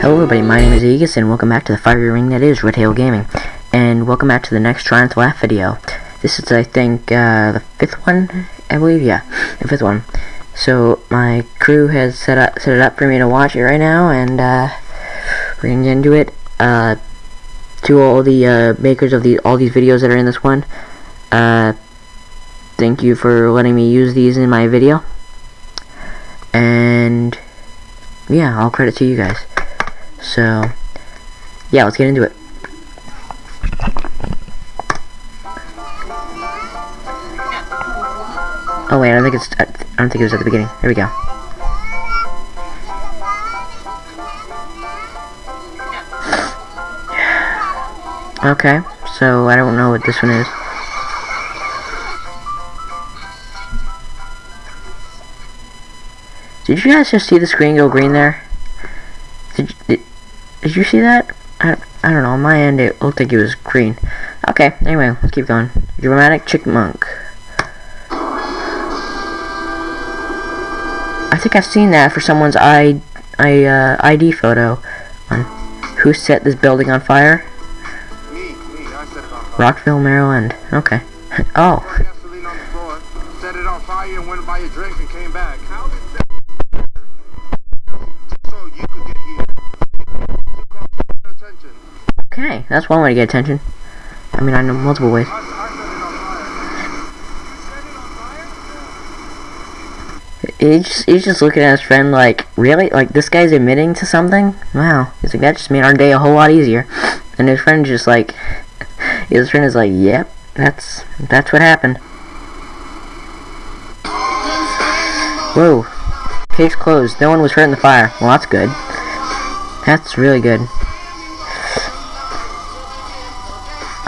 Hello everybody, my name is Aegis and welcome back to the fiery ring that is Redtail Gaming. And welcome back to the next to Laugh video. This is, I think, uh, the fifth one? I believe, yeah, the fifth one. So, my crew has set, up, set it up for me to watch it right now, and, uh, we're gonna get into it. Uh, to all the, uh, makers of the, all these videos that are in this one, uh, thank you for letting me use these in my video. And, yeah, all credit to you guys. So, yeah, let's get into it. Oh wait, I don't think it's. I don't think it was at the beginning. Here we go. Okay, so I don't know what this one is. Did you guys just see the screen go green there? Did, you see that? I, I don't know, on my end it looked like it was green. Okay, anyway, let's keep going. Dramatic Chipmunk. I think I've seen that for someone's I, I, uh, ID photo. On who set this building on fire? Me, me, I set it on fire. Rockville, Maryland. Okay. oh, set it on fire and went drinks and came back. That's one way to get attention. I mean, I know multiple ways. He's just, he's just looking at his friend like, really? Like, this guy's admitting to something? Wow. He's like, that just made our day a whole lot easier. And his friend's just like, his friend is like, yep, that's, that's what happened. Whoa. Case closed. No one was hurt in the fire. Well, that's good. That's really good.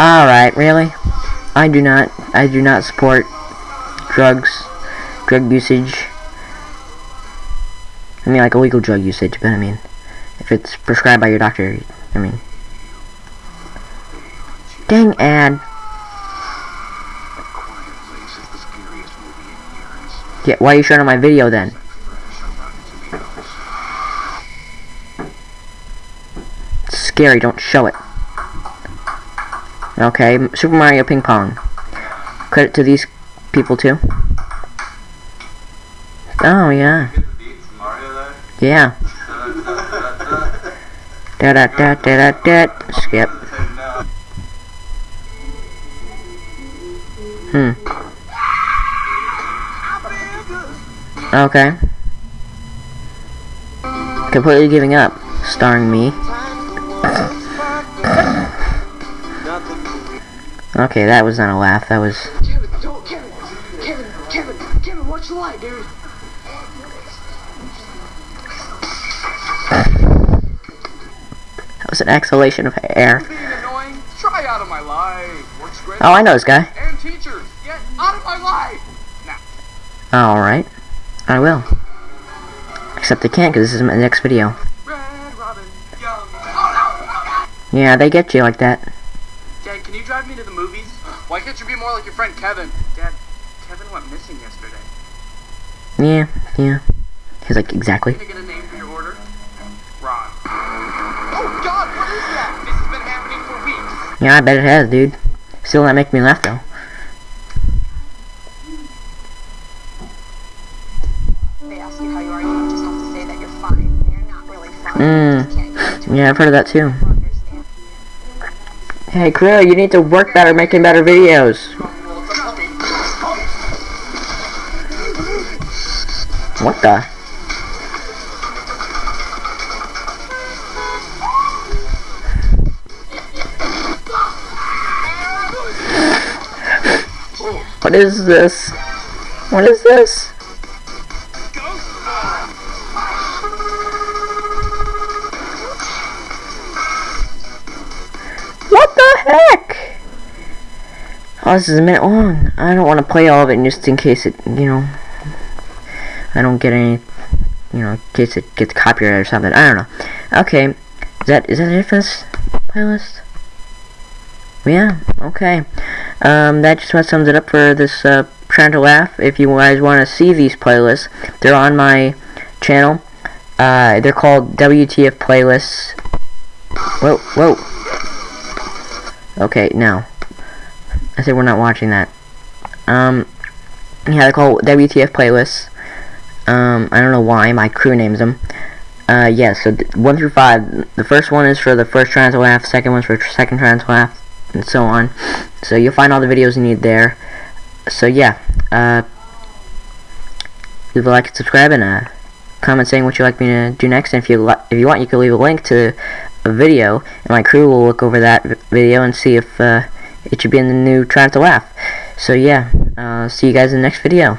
Alright, really? I do not, I do not support drugs, drug usage. I mean, like illegal drug usage, but I mean, if it's prescribed by your doctor, I mean. Dang ad. Yeah, why are you showing on my video then? It's scary, don't show it. Okay, Super Mario Ping Pong. Credit to these people too. Oh, yeah. Yeah. Da da da da da da. Skip. Hmm. Okay. Completely giving up. Starring me. Okay, that was not a laugh. That was. Kevin, don't, Kevin, Kevin, Kevin, Kevin, watch the light, dude. That was an exhalation of air. Annoying? Try out of my life. Oh, I know this guy. And teachers, get out of my life. Now, Alright. I will. Except I can't because this is my next video. Red Robin. Oh Yeah, they get you like that. No! Dad, can you drive me to the movies? Why can't you be more like your friend Kevin? Dad, Kevin went missing yesterday. Yeah, yeah. He's like, exactly. Can I get a name for your order? Ron. Oh God, what is that? This has been happening for weeks. Yeah, I bet it has, dude. Still not making me laugh, though. they ask you how you are, you just have to say that you're fine. And you're not really fine. Mm. You can't get into Yeah, I've heard of that too. Hey, crew, you need to work better making better videos. What the? What is this? What is this? Heck? Oh, this is a minute long. I don't want to play all of it just in case it, you know, I don't get any, you know, in case it gets copyrighted or something. I don't know. Okay, is that is that it for this playlist? Yeah. Okay. Um, that just about sums it up for this uh, trying to laugh. If you guys want to see these playlists, they're on my channel. Uh, they're called WTF playlists. Whoa, whoa. Okay, no. I said we're not watching that. Um, yeah, they're called WTF playlists. Um, I don't know why, my crew names them. Uh, yeah, so 1 through 5, the first one is for the first to laugh, second one's for second to laugh, and so on. So you'll find all the videos you need there. So yeah, uh, leave a like and subscribe, and uh, comment saying what you'd like me to do next, and if you, if you want, you can leave a link to video, and my crew will look over that video and see if, uh, it should be in the new Trying to Laugh. So yeah, uh, see you guys in the next video.